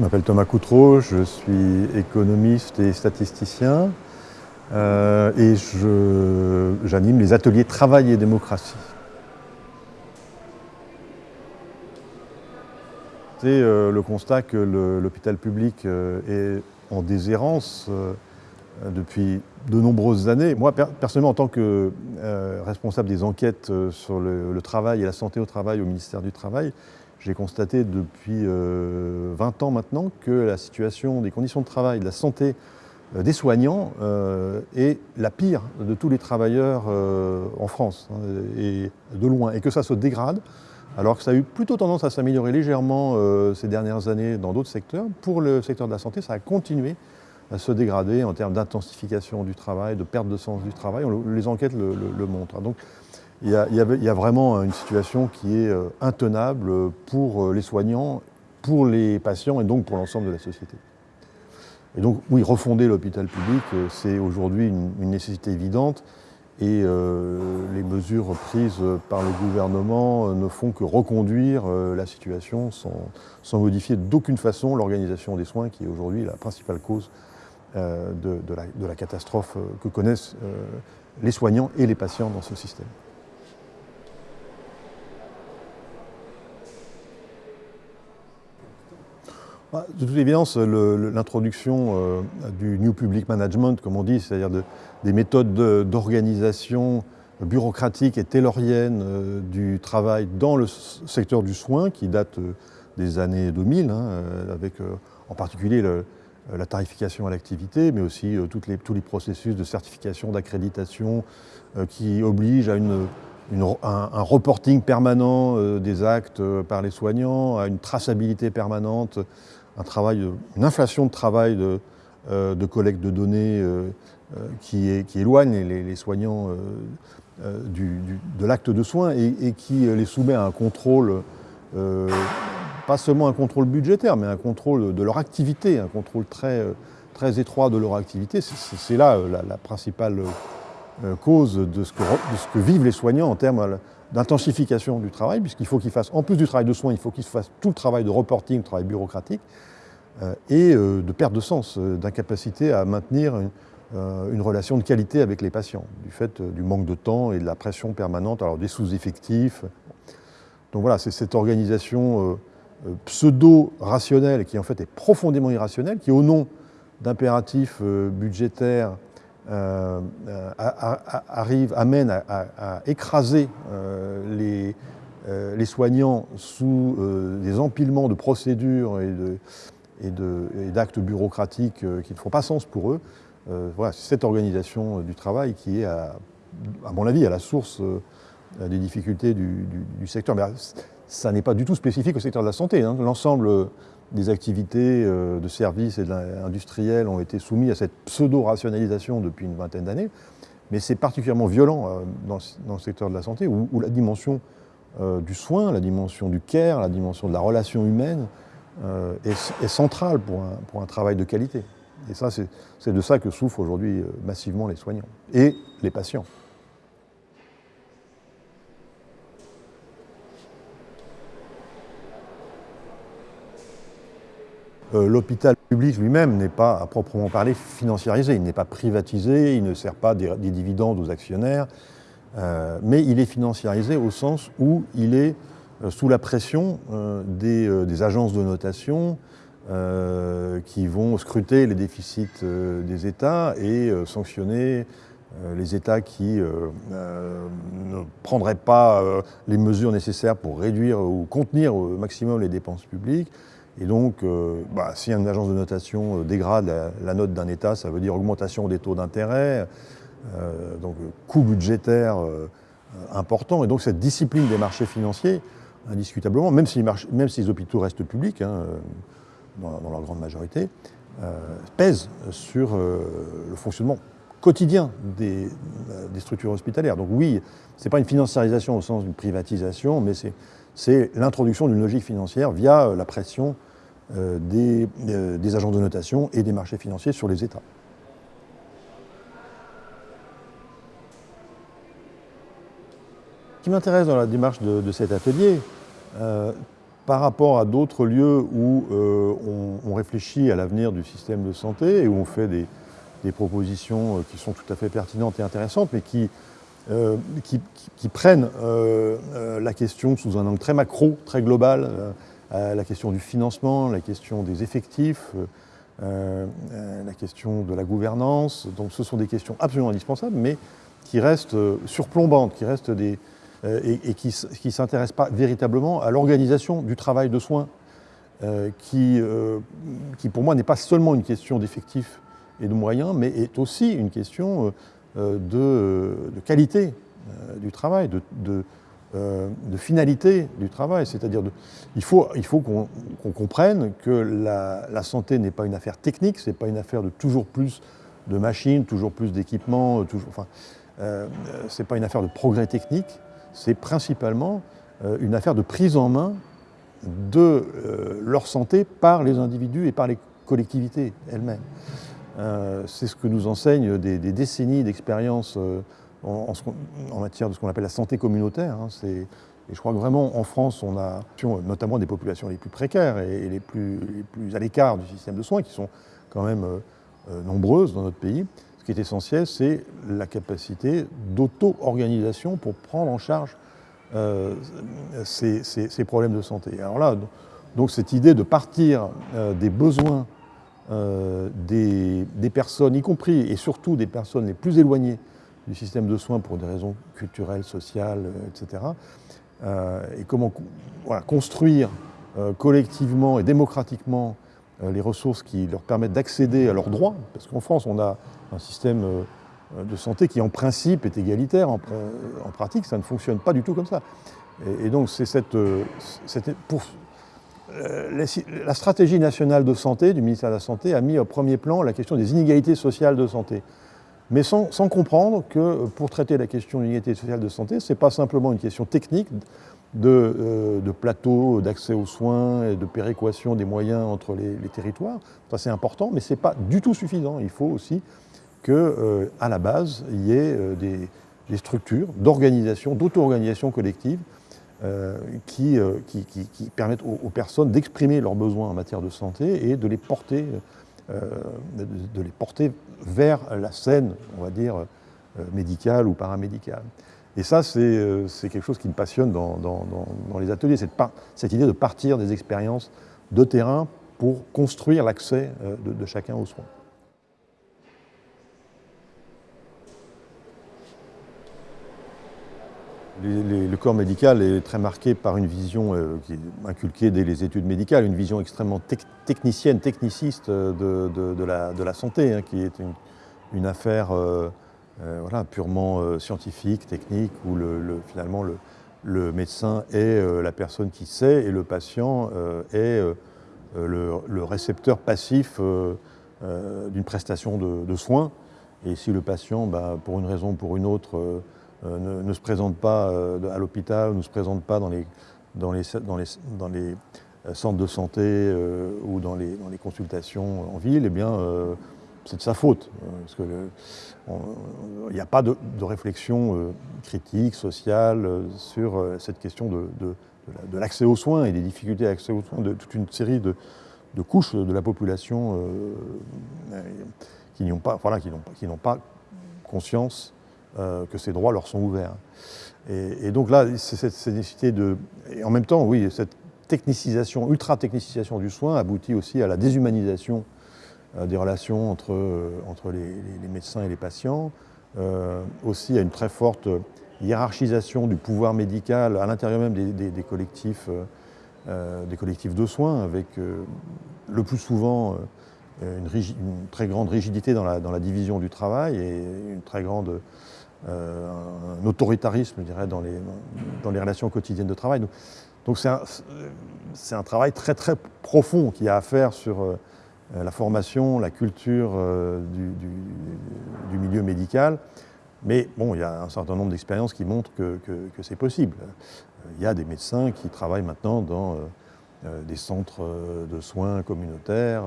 Je m'appelle Thomas Coutreau, je suis économiste et statisticien euh, et j'anime les ateliers Travail et démocratie. C'est euh, le constat que l'hôpital public euh, est en déshérence depuis de nombreuses années. Moi, personnellement, en tant que responsable des enquêtes sur le, le, travail et la santé au travail au ministère du Travail, j'ai constaté depuis 20 euh, ans maintenant que la situation des conditions de travail, de la santé euh, des soignants euh, est la pire de tous les travailleurs en France, hein, et de loin, et que ça se dégrade, alors que ça a eu plutôt tendance à s'améliorer légèrement ces dernières années dans d'autres secteurs. Pour le secteur de la santé, ça a continué à se dégrader en termes d'intensification du travail, de perte de sens du travail. les enquêtes le, montrent. Donc, il y, a, vraiment une situation qui est euh, intenable pour euh, les soignants, pour les patients et donc pour l'ensemble de la société. Et donc, oui, refonder l'hôpital public, euh, c'est aujourd'hui une, nécessité évidente et les mesures prises par le gouvernement ne font que reconduire la situation sans, modifier d'aucune façon l'organisation des soins qui est aujourd'hui la principale cause de, la, catastrophe que connaissent les soignants et les patients dans ce système. De toute évidence, l'introduction euh, du New Public Management, comme on dit, c'est-à-dire des méthodes d'organisation bureaucratique et taylorienne euh, du travail dans le secteur du soin, qui date euh, des années 2000, hein, avec en particulier la tarification à l'activité, mais aussi les, tous les processus de certification, d'accréditation, qui obligent à un, reporting permanent des actes par les soignants, à une traçabilité permanente un travail, une inflation de travail de, euh, collecte de données euh, euh, qui, éloigne les, soignants de l'acte de soins et, qui les soumet à un contrôle, pas seulement un contrôle budgétaire, mais un contrôle de leur activité, un contrôle très, très étroit de leur activité. C'est là la, principale cause de ce, que, vivent les soignants en termes d'intensification du travail, puisqu'il faut qu'ils fassent, en plus du travail de soins, il faut qu'ils fassent tout le travail de reporting, le travail bureaucratique, euh, et euh, de perte de sens, euh, d'incapacité à maintenir une, relation de qualité avec les patients, du fait du manque de temps et de la pression permanente, alors des sous-effectifs. Donc voilà, c'est cette organisation pseudo-rationnelle, qui en fait est profondément irrationnelle, qui au nom d'impératifs budgétaires arrive, amène à, écraser les, les, soignants sous des empilements de procédures et d'actes bureaucratiques euh, qui ne font pas sens pour eux. Euh, voilà, c'est cette organisation euh, du travail qui est, à, mon avis, à la source des difficultés du, secteur. Mais ça n'est pas du tout spécifique au secteur de la santé. Hein. L'ensemble des activités de services et industriels ont été soumis à cette pseudo-rationalisation depuis une vingtaine d'années. Mais c'est particulièrement violent dans, le secteur de la santé, où, la dimension du soin, la dimension du care, la dimension de la relation humaine euh, est, centrale pour un, travail de qualité. Et ça, c'est de ça que souffrent aujourd'hui euh, massivement les soignants et les patients. L'hôpital public lui-même n'est pas à proprement parler financiarisé, il n'est pas privatisé, il ne sert pas des, dividendes aux actionnaires, mais il est financiarisé au sens où il est euh, sous la pression euh, euh, des, agences de notation qui vont scruter les déficits des États et sanctionner les États qui ne prendraient pas les mesures nécessaires pour réduire ou contenir au maximum les dépenses publiques. Et donc, bah, si une agence de notation dégrade la, note d'un État, ça veut dire augmentation des taux d'intérêt, donc coût budgétaire important. Et donc cette discipline des marchés financiers, indiscutablement, même si, les hôpitaux restent publics, hein, euh, dans, leur grande majorité, euh, pèsent sur euh, le fonctionnement quotidien des, structures hospitalières. Donc oui, ce n'est pas une financiarisation au sens d'une privatisation, mais c'est l'introduction d'une logique financière via la pression des, des agents de notation et des marchés financiers sur les États. Ce qui m'intéresse dans la démarche de, cet atelier, euh, par rapport à d'autres lieux où euh, on, réfléchit à l'avenir du système de santé et où on fait des, propositions euh, qui sont tout à fait pertinentes et intéressantes, mais qui, prennent la question sous un angle très macro, très global, la question du financement, la question des effectifs, la question de la gouvernance. Donc ce sont des questions absolument indispensables, mais qui restent surplombantes, qui restent des, euh, et, qui ne s'intéresse pas véritablement à l'organisation du travail de soins, euh, qui, euh, qui, pour moi n'est pas seulement une question d'effectifs et de moyens, mais est aussi une question de, qualité du travail, de, de, finalité du travail. C'est-à-dire il faut, il faut qu'on comprenne que la, santé n'est pas une affaire technique, ce n'est pas une affaire de toujours plus de machines, toujours plus d'équipements, enfin, euh, ce n'est pas une affaire de progrès technique, c'est principalement euh, une affaire de prise en main de euh, leur santé par les individus et par les collectivités elles-mêmes. Euh, c'est ce que nous enseignent des, décennies d'expérience en, matière de ce qu'on appelle la santé communautaire. Hein. et je crois que vraiment en France, on a notamment des populations les plus précaires et, les, plus, à l'écart du système de soins, qui sont quand même nombreuses dans notre pays. Ce qui est essentiel, c'est la capacité d'auto-organisation pour prendre en charge euh, ces, problèmes de santé. Alors là, donc cette idée de partir euh, des besoins euh, des, personnes, y compris et surtout des personnes les plus éloignées du système de soins pour des raisons culturelles, sociales, etc. et comment construire collectivement et démocratiquement les ressources qui leur permettent d'accéder à leurs droits, parce qu'en France, on a un système euh, de santé qui en principe est égalitaire, en, pratique ça ne fonctionne pas du tout comme ça. Et, donc c'est cette, euh, euh, la stratégie nationale de santé du ministère de la Santé a mis au premier plan la question des inégalités sociales de santé. Mais sans, comprendre que pour traiter la question de l'inégalité sociale de santé, ce n'est pas simplement une question technique de, de plateau, d'accès aux soins et de péréquation des moyens entre les, territoires. Ça c'est important, mais ce n'est pas du tout suffisant. Il faut aussi qu'à euh, la base, il y ait euh, des, structures d'organisation, d'auto-organisation collective euh, qui, permettent aux, personnes d'exprimer leurs besoins en matière de santé et de les porter, de, les porter vers la scène, on va dire, médicale ou paramédicale. Et ça, c'est quelque chose qui me passionne dans, les ateliers, cette, cette, idée de partir des expériences de terrain pour construire l'accès de chacun aux soins. Le corps médical est très marqué par une vision euh, qui est inculquée dès les études médicales, une vision extrêmement technicienne, techniciste euh, de, la, santé, hein, qui est une, affaire euh, voilà, purement scientifique, technique, où finalement le, médecin est la personne qui sait et le patient est le, récepteur passif d'une prestation de, soins. Et si le patient, bah, pour une raison ou pour une autre, euh, ne, se présente pas euh, à l'hôpital, ne se présente pas dans les, euh, centres de santé ou dans les, consultations en ville, eh bien, c'est de sa faute. Parce que il n'y a pas de, réflexion critique, sociale sur cette question de, l'accès aux soins et des difficultés d'accès aux soins de toute une série de, couches de la population qui n'ont pas, voilà, qui n'ont pas conscience euh, que ces droits leur sont ouverts. Et, donc là, c'est cette, nécessité de... Et en même temps, oui, cette technicisation, ultra-technicisation du soin aboutit aussi à la déshumanisation euh, des relations entre, euh, entre les, médecins et les patients, aussi à une très forte hiérarchisation du pouvoir médical à l'intérieur même des, collectifs, des collectifs de soins, avec le plus souvent une, une, très grande rigidité dans la, dans la, division du travail et une très grande un autoritarisme, je dirais, dans les, dans les relations quotidiennes de travail. Donc c'est un, travail très très profond qui a à faire sur euh, la formation, la culture euh, du, milieu médical. Mais bon, il y a un certain nombre d'expériences qui montrent que, c'est possible. Il y a des médecins qui travaillent maintenant dans des centres de soins communautaires,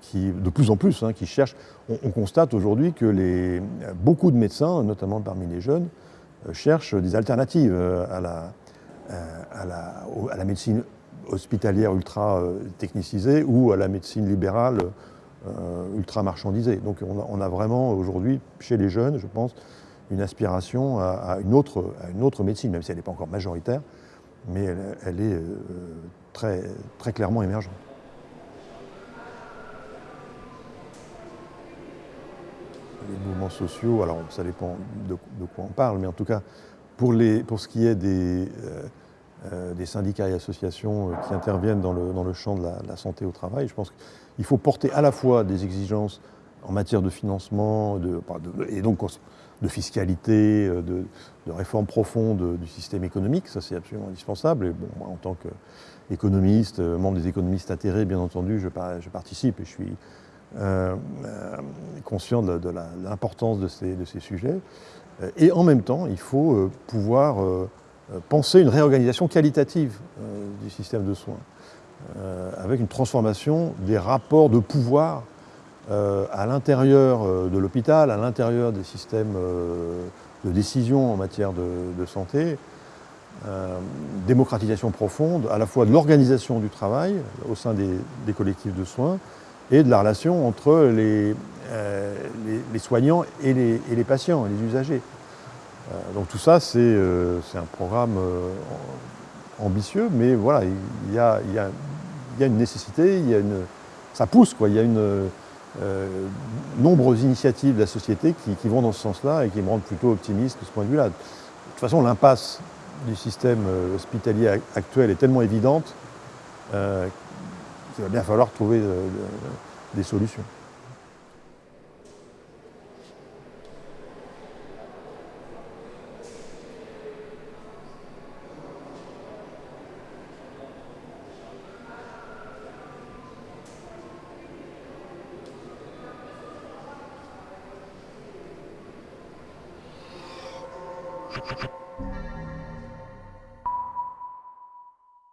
qui, de plus en plus, hein, qui cherchent. On, constate aujourd'hui que les, beaucoup de médecins, notamment parmi les jeunes, cherchent des alternatives à la, à la, à la médecine hospitalière ultra technicisée ou à la médecine libérale ultra marchandisée. Donc on a, vraiment aujourd'hui, chez les jeunes, je pense, une aspiration à, une, autre, à une autre médecine, même si elle n'est pas encore majoritaire, mais elle, est très, très clairement émergente. Les mouvements sociaux, alors ça dépend de, quoi on parle, mais en tout cas, pour, les, pour ce qui est des, euh, des syndicats et associations euh, qui interviennent dans le, dans le champ de la, santé au travail. Je pense qu'il faut porter à la fois des exigences en matière de financement de, et donc de fiscalité, euh, de, de réforme profonde du système économique, ça c'est absolument indispensable. Et bon, moi, en tant qu'économiste, membre des économistes atterrés, bien entendu, je, je participe et je suis conscient de, l'importance de ces, sujets. Et en même temps, il faut pouvoir euh, penser une réorganisation qualitative euh, du système de soins, euh, avec une transformation des rapports de pouvoir à l'intérieur de l'hôpital, à l'intérieur des systèmes de décision en matière de, santé, démocratisation profonde à la fois de l'organisation du travail au sein des, collectifs de soins et de la relation entre les, les, soignants et les, et les patients, les usagers. Euh, donc tout ça, c'est euh, un programme euh, ambitieux, mais voilà, il y a, une nécessité, y a une, ça pousse, quoi. il y a une, nombreuses initiatives de la société qui, vont dans ce sens-là et qui me rendent plutôt optimiste de ce point de vue-là. De toute façon, l'impasse du système hospitalier actuel est tellement évidente qu'il va bien falloir trouver des solutions.